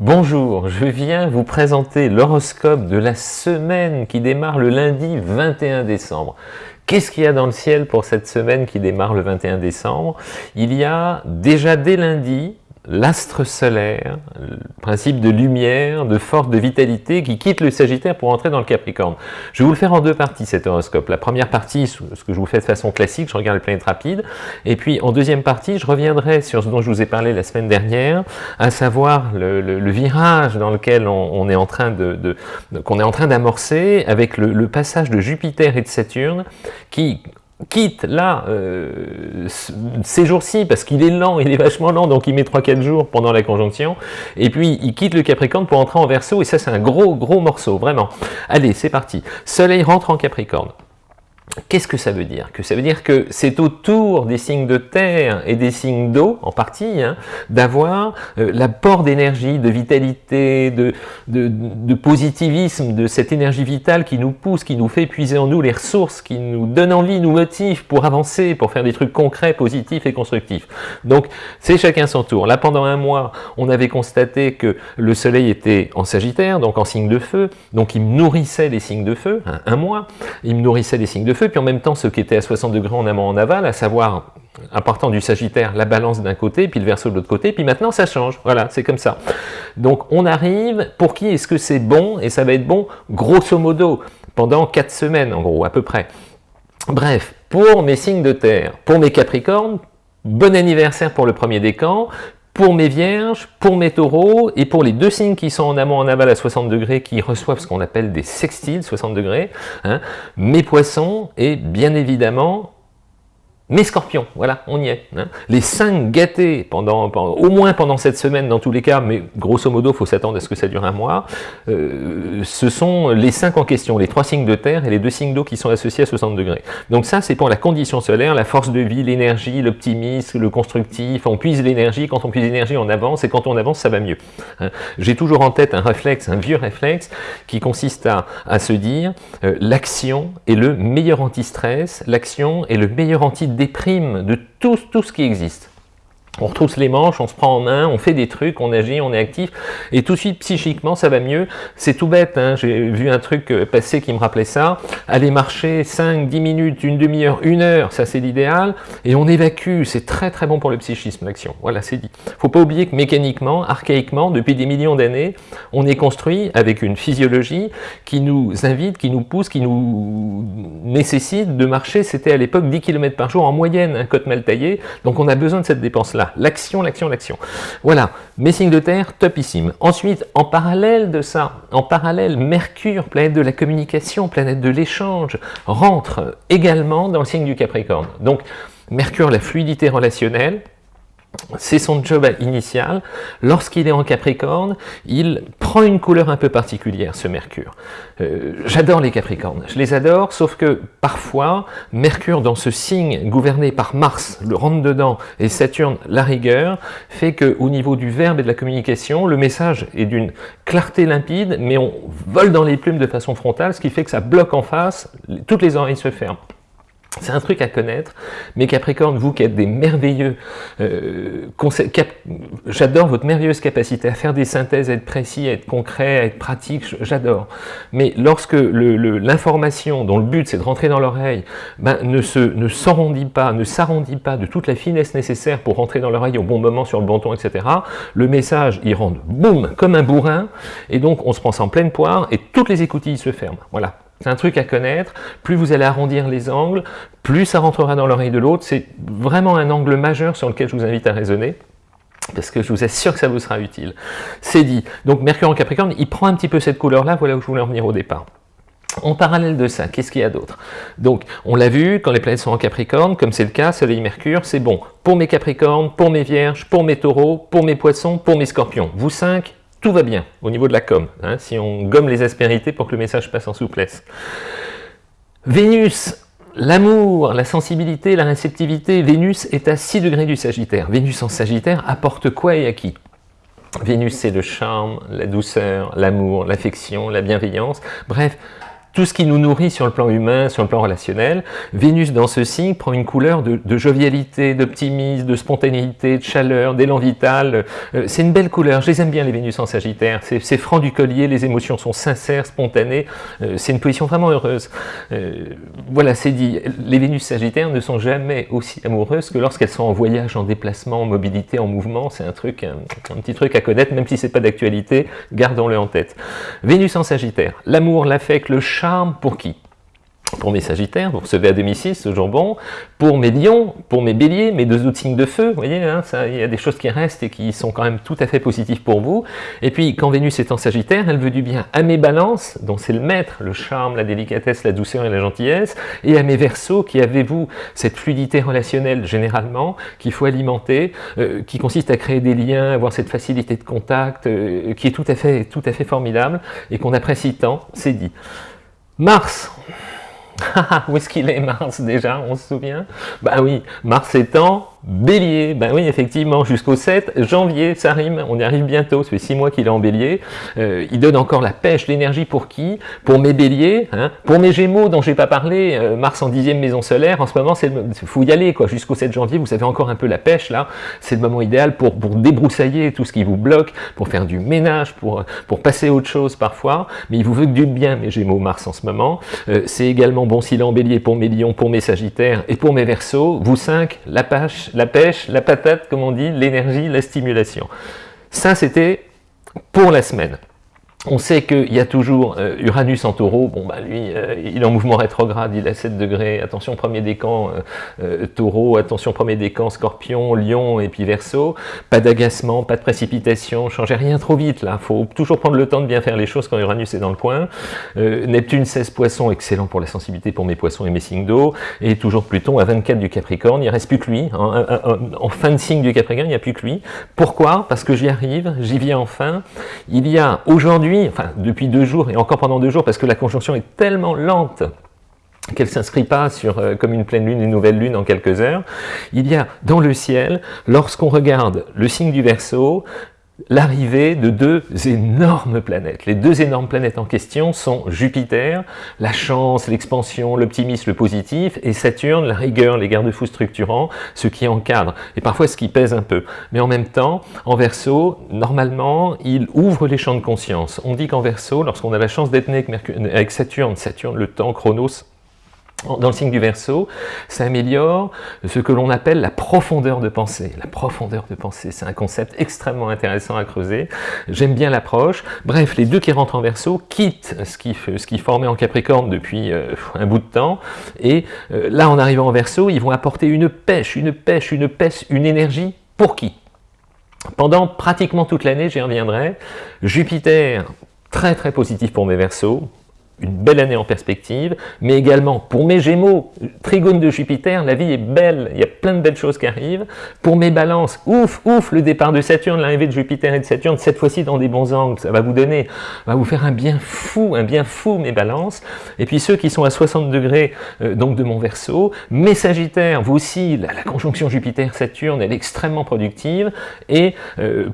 Bonjour, je viens vous présenter l'horoscope de la semaine qui démarre le lundi 21 décembre. Qu'est-ce qu'il y a dans le ciel pour cette semaine qui démarre le 21 décembre? Il y a déjà dès lundi l'astre solaire, le principe de lumière, de force, de vitalité qui quitte le Sagittaire pour entrer dans le Capricorne. Je vais vous le faire en deux parties cet horoscope. La première partie, ce que je vous fais de façon classique, je regarde les planètes rapides, et puis en deuxième partie, je reviendrai sur ce dont je vous ai parlé la semaine dernière, à savoir le, virage dans lequel on, est en train de, qu'on est en train d'amorcer avec le passage de Jupiter et de Saturne qui quitte là euh, ces jours-ci parce qu'il est lent, il est vachement lent, donc il met 3-4 jours pendant la conjonction, et puis il quitte le Capricorne pour entrer en Verseau, et ça c'est un gros gros morceau, vraiment. Allez, c'est parti. Soleil rentre en Capricorne. Qu'est-ce que ça veut dire? Que ça veut dire que c'est autour des signes de terre et des signes d'eau, en partie, hein, d'avoir euh, l'apport d'énergie, de vitalité, de, positivisme, de cette énergie vitale qui nous pousse, qui nous fait puiser en nous les ressources, qui nous donne envie, nous motive pour avancer, pour faire des trucs concrets, positifs et constructifs. Donc, c'est chacun son tour. Là, pendant un mois, on avait constaté que le soleil était en Sagittaire, donc en signe de feu, donc il nourrissait les signes de feu, hein, un mois, il me nourrissait les signes de feu, puis en même temps ce qui était à 60 degrés en amont en aval, à savoir partant du Sagittaire, la balance d'un côté, puis le Verseau de l'autre côté, puis maintenant ça change, voilà, c'est comme ça. Donc on arrive, pour qui est-ce que c'est bon, et ça va être bon grosso modo, pendant 4 semaines en gros, à peu près. Bref, pour mes signes de terre, pour mes Capricornes, bon anniversaire pour le premier décan, pour mes vierges, pour mes taureaux, et pour les deux signes qui sont en amont, en aval à 60 degrés, qui reçoivent ce qu'on appelle des sextiles, 60 degrés, hein, mes poissons, et bien évidemment, mes scorpions, voilà, on y est. Hein. Les cinq gâtés, pendant, au moins pendant cette semaine dans tous les cas, mais grosso modo, il faut s'attendre à ce que ça dure un mois, euh, ce sont les cinq en question, les trois signes de terre et les deux signes d'eau qui sont associés à 60 degrés. Donc ça, c'est pour la condition solaire, la force de vie, l'énergie, l'optimisme, le constructif, on puise l'énergie, quand on puise l'énergie, on avance, et quand on avance, ça va mieux. Hein. J'ai toujours en tête un réflexe, un vieux réflexe, qui consiste à, à se dire, euh, l'action est le meilleur anti-stress, l'action est le meilleur anti déprime de tout, tout ce qui existe on retrousse les manches, on se prend en main, on fait des trucs, on agit, on est actif, et tout de suite, psychiquement, ça va mieux. C'est tout bête, hein. j'ai vu un truc euh, passer qui me rappelait ça. Aller marcher 5, 10 minutes, une demi-heure, une heure, ça c'est l'idéal, et on évacue, c'est très très bon pour le psychisme, l'action. Voilà, c'est dit. faut pas oublier que mécaniquement, archaïquement, depuis des millions d'années, on est construit avec une physiologie qui nous invite, qui nous pousse, qui nous nécessite de marcher, c'était à l'époque 10 km par jour en moyenne, un côte mal taillé, donc on a besoin de cette dépense-là l'action, l'action, l'action. Voilà, mes signes de terre, topissime. Ensuite, en parallèle de ça, en parallèle, Mercure, planète de la communication, planète de l'échange, rentre également dans le signe du Capricorne. Donc, Mercure, la fluidité relationnelle, c'est son job initial. Lorsqu'il est en Capricorne, il prend une couleur un peu particulière, ce Mercure. Euh, j'adore les Capricornes, je les adore, sauf que parfois, Mercure dans ce signe gouverné par Mars, le rentre-dedans, et Saturne, la rigueur, fait que au niveau du verbe et de la communication, le message est d'une clarté limpide, mais on vole dans les plumes de façon frontale, ce qui fait que ça bloque en face, toutes les oreilles se ferment. C'est un truc à connaître, mais Capricorne, vous qui êtes des merveilleux, euh, j'adore votre merveilleuse capacité à faire des synthèses, à être précis, à être concret, à être pratique, j'adore. Mais lorsque l'information dont le but c'est de rentrer dans l'oreille, ben, ne s'arrondit pas, ne s'arrondit pas de toute la finesse nécessaire pour rentrer dans l'oreille au bon moment, sur le bon ton, etc., le message, il rentre boum, comme un bourrin, et donc on se prend en pleine poire, et toutes les écoutilles se ferment. Voilà. C'est un truc à connaître. Plus vous allez arrondir les angles, plus ça rentrera dans l'oreille de l'autre. C'est vraiment un angle majeur sur lequel je vous invite à raisonner parce que je vous assure que ça vous sera utile. C'est dit. Donc Mercure en Capricorne, il prend un petit peu cette couleur-là, voilà où je voulais en au départ. En parallèle de ça, qu'est-ce qu'il y a d'autre? Donc, on l'a vu, quand les planètes sont en Capricorne, comme c'est le cas, Soleil-Mercure, c'est bon pour mes Capricornes, pour mes Vierges, pour mes Taureaux, pour mes Poissons, pour mes Scorpions. Vous cinq, tout va bien au niveau de la com, hein, si on gomme les aspérités pour que le message passe en souplesse. Vénus, l'amour, la sensibilité, la réceptivité, Vénus est à 6 degrés du Sagittaire. Vénus en Sagittaire apporte quoi et à qui? Vénus, c'est le charme, la douceur, l'amour, l'affection, la bienveillance. Bref, tout ce qui nous nourrit sur le plan humain, sur le plan relationnel. Vénus dans ce signe prend une couleur de, jovialité, d'optimisme, de spontanéité, de chaleur, d'élan vital. Euh, c'est une belle couleur, je les aime bien les Vénus en Sagittaire. C'est franc du collier, les émotions sont sincères, spontanées. Euh, c'est une position vraiment heureuse. Euh, voilà, c'est dit. Les Vénus Sagittaires ne sont jamais aussi amoureuses que lorsqu'elles sont en voyage, en déplacement, en mobilité, en mouvement. C'est un truc, un, petit truc à connaître, même si c'est pas d'actualité, gardons-le en tête. Vénus en Sagittaire, l'amour, l'affect, le charme, pour qui? Pour mes sagittaires, vous recevez à domicile ce jambon, pour mes lions, pour mes béliers, mes deux autres signes de feu, vous voyez, hein, il y a des choses qui restent et qui sont quand même tout à fait positives pour vous. Et puis, quand Vénus est en sagittaire, elle veut du bien à mes balances, dont c'est le maître, le charme, la délicatesse, la douceur et la gentillesse, et à mes versos, qui avez-vous cette fluidité relationnelle, généralement, qu'il faut alimenter, euh, qui consiste à créer des liens, avoir cette facilité de contact, euh, qui est tout à fait, tout à fait formidable, et qu'on apprécie tant, c'est dit. Mars. Où est-ce qu'il est Mars déjà, on se souvient? Bah oui, Mars étant Bélier, ben oui, effectivement, jusqu'au 7 janvier, ça rime, on y arrive bientôt, ça fait 6 mois qu'il est en Bélier. Euh, il donne encore la pêche, l'énergie pour qui? Pour mes Béliers, hein pour mes Gémeaux dont j'ai pas parlé, euh, Mars en dixième maison solaire, en ce moment, il faut y aller, quoi. Jusqu'au 7 janvier, vous avez encore un peu la pêche, là. C'est le moment idéal pour, pour débroussailler tout ce qui vous bloque, pour faire du ménage, pour, pour passer autre chose parfois. Mais il vous veut que du bien, mes Gémeaux, Mars en ce moment. Euh, C'est également bon s'il est en Bélier pour mes Lions, pour mes Sagittaires et pour mes Verseaux. Vous 5, la pêche, la pêche, la patate, comme on dit, l'énergie, la stimulation. Ça, c'était pour la semaine. On sait qu'il y a toujours euh, Uranus en taureau, bon bah lui, euh, il est en mouvement rétrograde, il a 7 degrés, attention premier décan euh, taureau, attention premier décan scorpion, lion et puis verso, pas d'agacement, pas de précipitation, changez rien trop vite là, faut toujours prendre le temps de bien faire les choses quand Uranus est dans le point. Neptune 16 poissons, excellent pour la sensibilité pour mes poissons et mes signes d'eau, et toujours Pluton à 24 du Capricorne, il reste plus que lui, hein, en fin de signe du Capricorne, il n'y a plus que lui. Pourquoi? Parce que j'y arrive, j'y viens enfin, il y a aujourd'hui enfin depuis deux jours et encore pendant deux jours, parce que la conjonction est tellement lente qu'elle ne s'inscrit pas sur, euh, comme une pleine lune, une nouvelle lune en quelques heures, il y a dans le ciel, lorsqu'on regarde le signe du Verseau, l'arrivée de deux énormes planètes. Les deux énormes planètes en question sont Jupiter, la chance, l'expansion, l'optimisme, le positif, et Saturne, la rigueur, les garde-fous structurants, ce qui encadre, et parfois ce qui pèse un peu. Mais en même temps, en Verseau, normalement, il ouvre les champs de conscience. On dit qu'en Verseau, lorsqu'on a la chance d'être né avec, avec Saturne, Saturne, le temps, Chronos, dans le signe du Verseau, ça améliore ce que l'on appelle la profondeur de pensée. La profondeur de pensée, c'est un concept extrêmement intéressant à creuser. J'aime bien l'approche. Bref, les deux qui rentrent en Verseau quittent ce qui, formait en Capricorne depuis euh, un bout de temps, et euh, là, en arrivant en Verseau, ils vont apporter une pêche, une pêche, une pêche, une énergie, pour qui? Pendant pratiquement toute l'année, j'y reviendrai, Jupiter, très très positif pour mes Verseaux, une belle année en perspective, mais également pour mes Gémeaux, trigone de Jupiter, la vie est belle, il y a plein de belles choses qui arrivent. Pour mes balances, ouf, ouf, le départ de Saturne, l'arrivée de Jupiter et de Saturne, cette fois-ci dans des bons angles, ça va vous donner, va vous faire un bien fou, un bien fou mes balances. Et puis ceux qui sont à 60 degrés euh, donc de mon Verseau, mes Sagittaires, vous aussi, la, conjonction Jupiter-Saturne, elle est extrêmement productive. Et euh,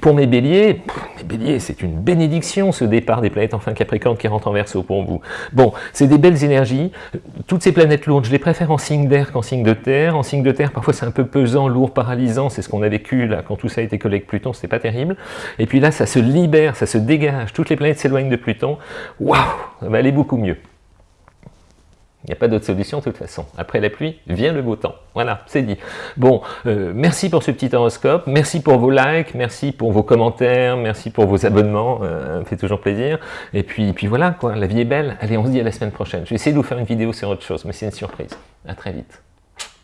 pour mes Béliers, mes Béliers, c'est une bénédiction ce départ des planètes en fin Capricorne qui rentrent en Verseau pour vous. Bon, c'est des belles énergies. Toutes ces planètes lourdes, je les préfère en signe d'air qu'en signe de terre. En signe de terre, parfois c'est un peu pesant, lourd, paralysant. C'est ce qu'on a vécu là quand tout ça a été collé avec Pluton, c'était pas terrible. Et puis là, ça se libère, ça se dégage. Toutes les planètes s'éloignent de Pluton. Waouh, ça va aller beaucoup mieux. Il n'y a pas d'autre solution de toute façon. Après la pluie, vient le beau temps. Voilà, c'est dit. Bon, euh, merci pour ce petit horoscope, merci pour vos likes, merci pour vos commentaires, merci pour vos abonnements, euh, fait toujours plaisir. Et puis, puis voilà, quoi, la vie est belle. Allez, on se dit à la semaine prochaine. Je vais essayer de vous faire une vidéo sur autre chose, mais c'est une surprise. À très vite.